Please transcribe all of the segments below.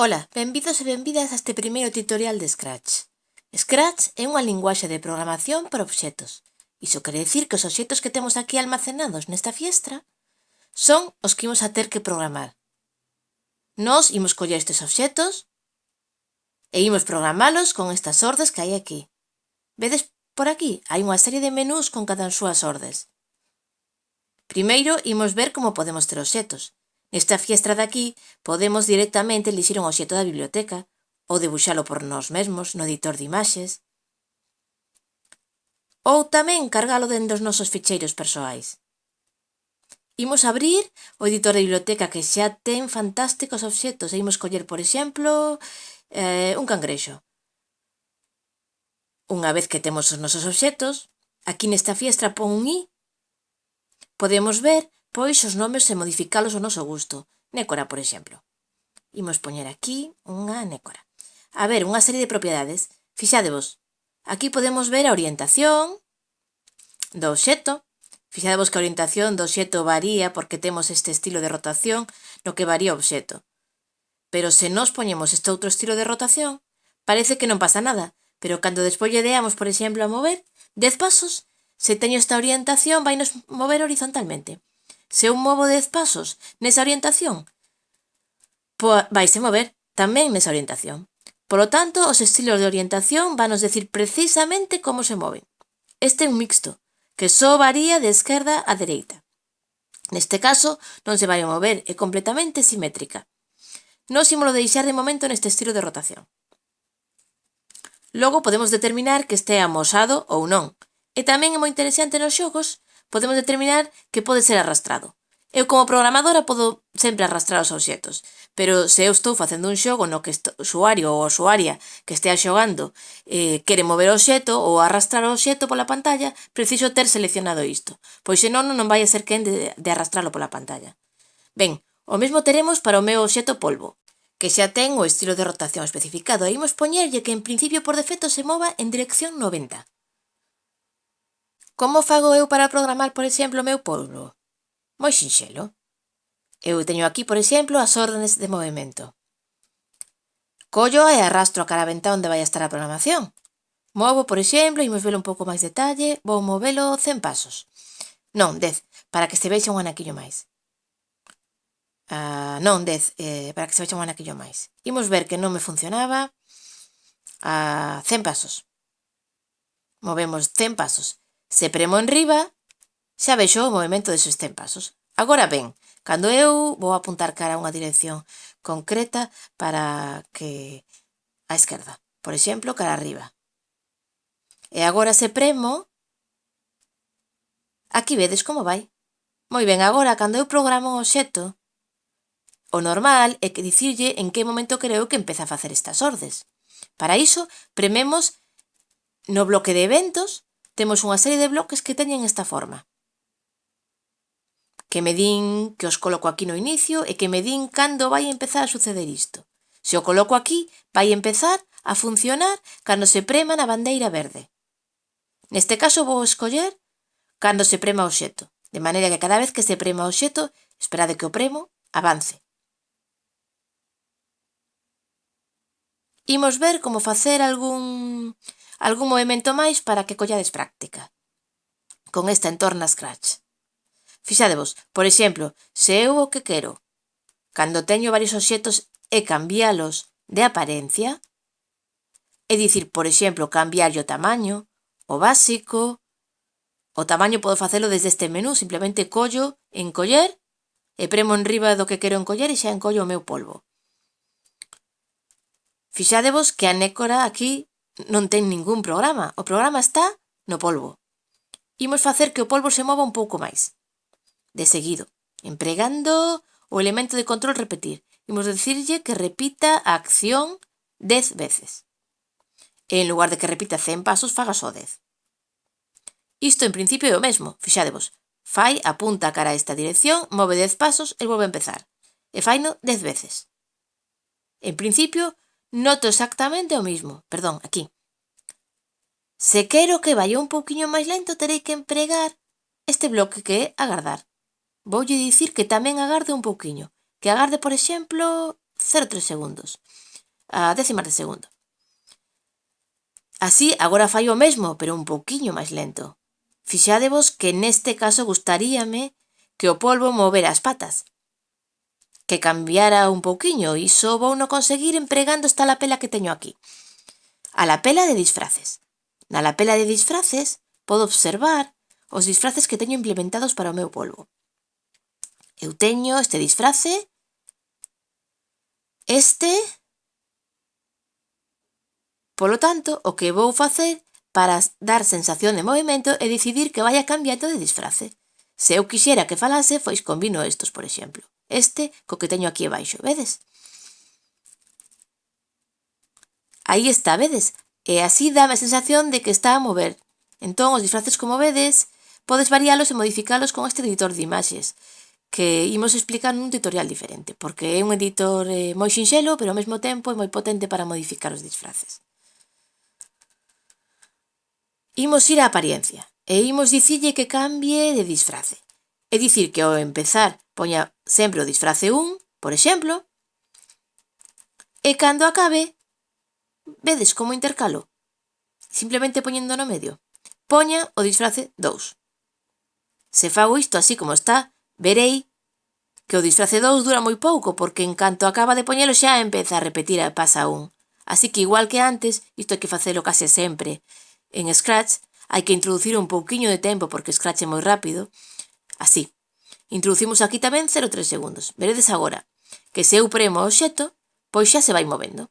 Ola, benvidos e benvidas a este primeiro tutorial de Scratch. Scratch é unha linguaxe de programación para obxetos. Iso quere dicir que os obxetos que temos aquí almacenados nesta fiestra son os que imos a ter que programar. Nos imos coller estes obxetos e imos programalos con estas ordes que hai aquí. Vedes por aquí? Hai unha serie de menús con cada súas ordes. Primeiro, imos ver como podemos ter obxetos. Esta fiestra de aquí podemos directamente elixir un obxeto da biblioteca ou debuxalo por nós mesmos no editor de imaxes. Ou tamén cargalo dende os nosos ficheiros persoais. Imos abrir o editor de biblioteca que xa ten fantásticos obxetos e imos coller, por exemplo, eh, un cangrexo. Unha vez que temos os nosos obxetos, aquí nesta fiestra pon un i, podemos ver pois os nomes e modificalos ao noso gusto. Nécora, por exemplo. Imos poñer aquí unha nécora. A ver, unha serie de propiedades. Fixadevos, aquí podemos ver a orientación do obxeto. Fixadevos que a orientación do obxecto varía porque temos este estilo de rotación no que varía o obxeto. Pero se nos poñemos este outro estilo de rotación, parece que non pasa nada, pero cando despois lle deamos, por exemplo, a mover 10 pasos, se teño esta orientación, vai nos mover horizontalmente. Se eu movo 10 pasos nesa orientación, vaise mover tamén nesa orientación. Por lo tanto, os estilos de orientación vanos decir precisamente como se moven. Este é un mixto, que só varía de esquerda a dereita. Neste caso, non se vai a mover, é completamente simétrica. Nos imolo deixar de momento neste estilo de rotación. Logo podemos determinar que este amosado ou non. E tamén é moi interesante nos xogos podemos determinar que pode ser arrastrado. Eu como programadora podo sempre arrastrar os obxetos, pero se eu estou facendo un xogo no que o usuario ou usuaria que estea xogando eh, quere mover o obxeto ou arrastrar o obxeto pola pantalla, preciso ter seleccionado isto, pois senón non vai a ser quen de, de arrastralo pola pantalla. Ben, o mesmo teremos para o meu obxeto polvo, que xa ten o estilo de rotación especificado e imos poñerlle que en principio por defecto se mova en dirección 90. Como fago eu para programar, por exemplo, o meu polvo? Moi sinxelo. Eu teño aquí, por exemplo, as órdenes de movimento. Collo e arrastro a caraventa onde vai estar a programación. Movo, por exemplo, imos velo un pouco máis detalle, vou movelo 100 pasos. Non, 10, para que se vexa un anaquillo máis. Ah, non, 10, eh, para que se vexa un anaquillo máis. Imos ver que non me funcionaba a uh, 100 pasos. Movemos 100 pasos. Se premo en riba, xa vexo o movimento de 100 pasos. Agora ben, cando eu vou apuntar cara a unha dirección concreta para que a esquerda, por exemplo, cara arriba. E agora se premo, aquí vedes como vai. Moi ben, agora, cando eu programo un xeto, o normal é que dicirlle en que momento creo que empeza a facer estas ordes. Para iso, prememos no bloque de eventos Temos unha serie de bloques que teñen esta forma. Que me din que os coloco aquí no inicio e que me din cando vai empezar a suceder isto. Se o coloco aquí, vai empezar a funcionar cando se prema na bandeira verde. Neste caso vou escoller cando se prema o xeto, de maneira que cada vez que se prema o xeto, esperade que o premo, avance. Imos ver como facer algún algún movimento máis para que collades práctica. Con esta entorna Scratch. Fixadevos, por exemplo, se eu o que quero, cando teño varios obxetos e cambialos de apariencia, é dicir, por exemplo, cambiarlle o tamaño, o básico, o tamaño podo facelo desde este menú, simplemente collo, encoller, e premo en riba do que quero encoller e xa encollo o meu polvo. Fixadevos que a nécora aquí non ten ningún programa. O programa está no polvo. Imos facer que o polvo se mova un pouco máis. De seguido, empregando o elemento de control repetir. Imos decirlle que repita a acción 10 veces. E en lugar de que repita 100 pasos, faga só 10. Isto en principio é o mesmo, fixadevos. Fai apunta cara a esta dirección, move 10 pasos e volve a empezar. E faino 10 veces. En principio, noto exactamente o mismo. Perdón, aquí. Se quero que vaya un pouquiño máis lento, terei que empregar este bloque que é agardar. Voulle dicir que tamén agarde un pouquiño. Que agarde, por exemplo, 0,3 segundos. A décimas de segundo. Así, agora fai o mesmo, pero un pouquiño máis lento. Fixadevos que neste caso gustaríame que o polvo movera as patas, que cambiara un pouquiño, iso vou no conseguir empregando esta lapela que teño aquí. A lapela de disfraces. Na lapela de disfraces podo observar os disfraces que teño implementados para o meu polvo. Eu teño este disfrace, este, polo tanto, o que vou facer para dar sensación de movimento é decidir que vaya cambiando de disfrace. Se eu quixera que falase, pois combino estos, por exemplo. Este co que teño aquí abaixo, vedes? Aí está, vedes? E así dá a sensación de que está a mover. Entón, os disfraces, como vedes, podes variálos e modificalos con este editor de imaxes, que imos explicar nun tutorial diferente, porque é un editor eh, moi sinxelo, pero ao mesmo tempo é moi potente para modificar os disfraces. Imos ir á apariencia, e imos dicille que cambie de disfrace. É dicir que ao empezar poña sempre o disfrace 1, por exemplo, e cando acabe, vedes como intercalo, simplemente poñendo no medio. Poña o disfrace 2. Se fago isto así como está, verei que o disfrace 2 dura moi pouco, porque en canto acaba de poñelo xa empeza a repetir a pasa 1. Así que igual que antes, isto hai que facelo case sempre. En Scratch hai que introducir un pouquiño de tempo, porque Scratch é moi rápido, Así. Introducimos aquí tamén 0,3 segundos. Veredes agora que se eu premo o xeto, pois xa se vai movendo.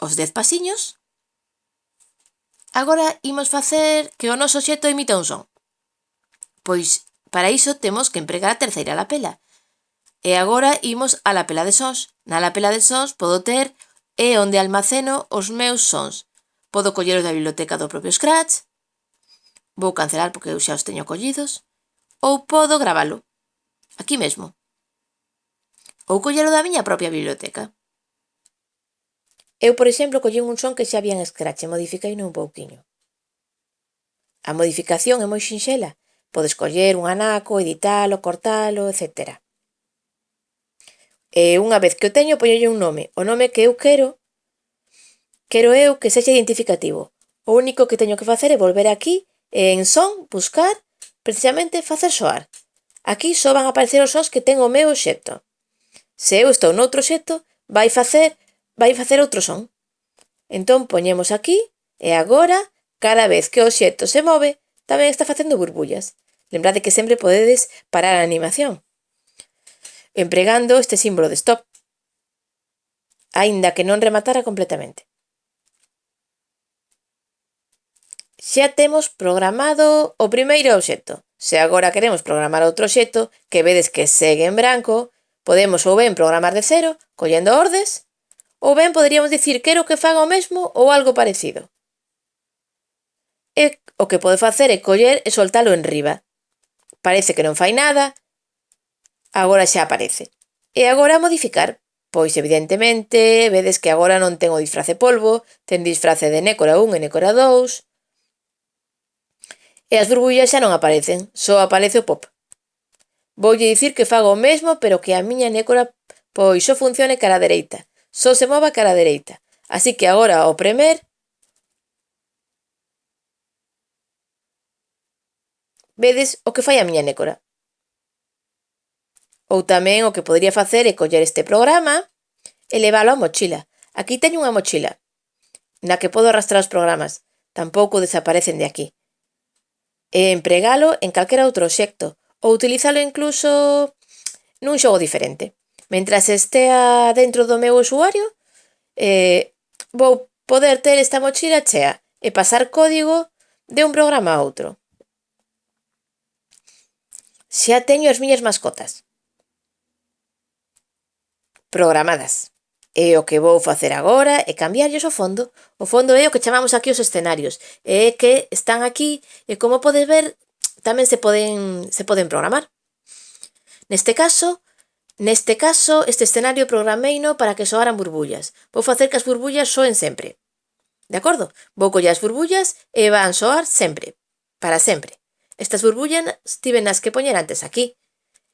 Os 10 pasiños. Agora imos facer que o noso xeto emita un son. Pois para iso temos que empregar a terceira lapela. E agora imos á lapela de sons. Na lapela de sons podo ter e onde almaceno os meus sons. Podo colleros da biblioteca do propio Scratch, Vou cancelar porque eu xa os teño collidos. Ou podo gravalo. Aquí mesmo. Ou collelo da miña propia biblioteca. Eu, por exemplo, collín un son que xa había en Scratch e modifiquei un pouquiño. A modificación é moi sinxela. Podes coller un anaco, editalo, cortalo, etcétera. E unha vez que o teño, poñolle un nome. O nome que eu quero, quero eu que sexa identificativo. O único que teño que facer é volver aquí E en son, buscar, precisamente facer soar. Aquí só van a aparecer os sons que ten o meu obxecto. Se eu estou noutro obxecto, vai facer, vai facer outro son. Entón poñemos aquí e agora, cada vez que o obxecto se move, tamén está facendo burbullas. Lembrade que sempre podedes parar a animación. Empregando este símbolo de stop, aínda que non rematara completamente. Xa temos programado o primeiro obxecto. Se agora queremos programar outro obxecto que vedes que segue en branco, podemos ou ben programar de cero, collendo ordes, ou ben poderíamos dicir quero que faga o mesmo ou algo parecido. E o que pode facer é coller e soltalo en riba. Parece que non fai nada, agora xa aparece. E agora modificar, Pois evidentemente, vedes que agora non ten o disfrace polvo, ten disfrace de Nécora 1 e Nécora 2, E as burbullas xa non aparecen, só aparece o pop. Voulle dicir que fago o mesmo, pero que a miña nécora pois só funcione cara a dereita, só se mova cara a dereita. Así que agora ao premer vedes o que fai a miña nécora. Ou tamén o que podría facer é coller este programa e leválo á mochila. Aquí teño unha mochila na que podo arrastrar os programas. Tampouco desaparecen de aquí e empregalo en calquera outro obxecto ou utilizalo incluso nun xogo diferente. Mentras estea dentro do meu usuario, eh, vou poder ter esta mochila chea e pasar código de un programa a outro. Xa teño as miñas mascotas. Programadas. E o que vou facer agora é cambiarlles o fondo. O fondo é o que chamamos aquí os escenarios. É que están aquí e como podes ver tamén se poden, se poden programar. Neste caso, neste caso este escenario programeino para que soaran burbullas. Vou facer que as burbullas soen sempre. De acordo? Vou coller as burbullas e van soar sempre. Para sempre. Estas burbullas tiven as que poñer antes aquí.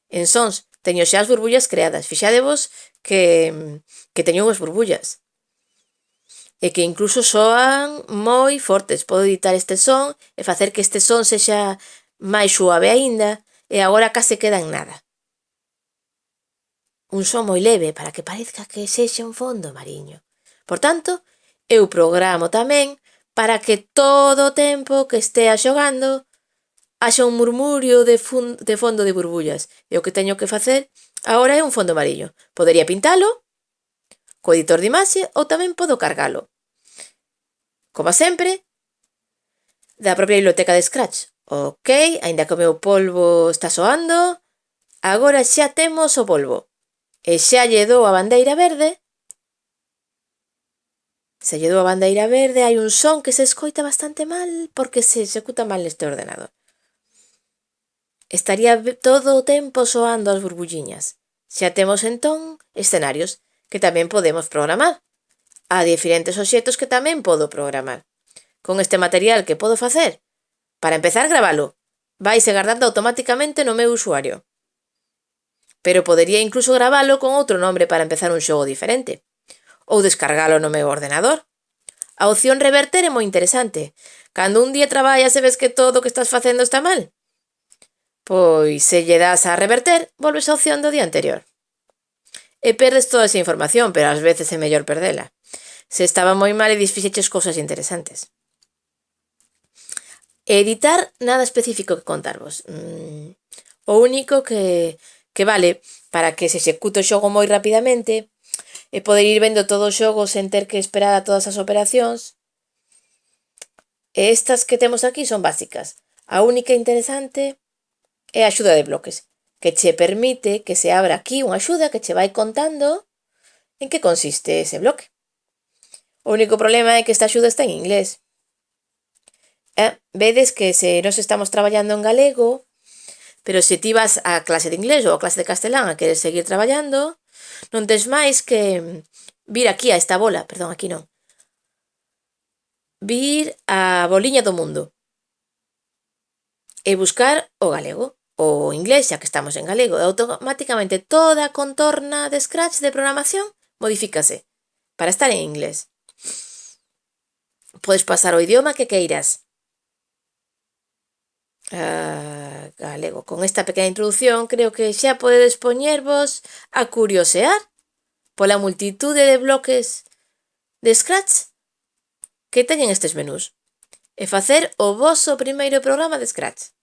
En sons teño xa as burbullas creadas. Fixadevos que, que teñen unhas burbullas e que incluso soan moi fortes. Podo editar este son e facer que este son sexa máis suave aínda e agora case queda en nada. Un son moi leve para que parezca que sexa un fondo mariño. Por tanto, eu programo tamén para que todo o tempo que estea xogando haxa un murmurio de, de fondo de burbullas. E o que teño que facer Agora é un fondo mariño. Podería pintalo co editor de imaxe ou tamén podo cargalo. Como sempre, da propia biblioteca de Scratch. Ok, aínda que o meu polvo está soando, agora xa temos o polvo. E xa lle dou a bandeira verde. Se lle dou a bandeira verde hai un son que se escoita bastante mal porque se executa mal neste ordenador. Estaría todo o tempo soando as burbulliñas. Xa temos entón escenarios que tamén podemos programar. Há diferentes obxectos que tamén podo programar. Con este material que podo facer? Para empezar, gravalo. Vaise guardando automáticamente no meu usuario. Pero podería incluso gravalo con outro nombre para empezar un xogo diferente. Ou descargalo no meu ordenador. A opción reverter é moi interesante. Cando un día traballas e ves que todo o que estás facendo está mal, Pois se lle das a reverter, volves á opción do día anterior. E perdes toda esa información, pero ás veces é mellor perdela. Se estaba moi mal e disfixeches cousas interesantes. Editar nada específico que contarvos. Mm, o único que, que vale para que se execute o xogo moi rapidamente e poder ir vendo todo o xogo sen ter que esperar a todas as operacións. E estas que temos aquí son básicas. A única interesante é a axuda de bloques, que che permite que se abra aquí unha axuda que che vai contando en que consiste ese bloque. O único problema é que esta axuda está en inglés. Eh? Vedes que se nos estamos traballando en galego, pero se ti vas á clase de inglés ou á clase de castelán a querer seguir traballando, non tens máis que vir aquí a esta bola, perdón, aquí non. Vir a boliña do mundo e buscar o galego o inglés, xa que estamos en galego, e automáticamente toda a contorna de Scratch de programación modifícase para estar en inglés. Podes pasar o idioma que queiras. Uh, galego. Con esta pequena introdución creo que xa podedes poñervos a curiosear pola multitude de bloques de Scratch que teñen estes menús e facer o voso primeiro programa de Scratch.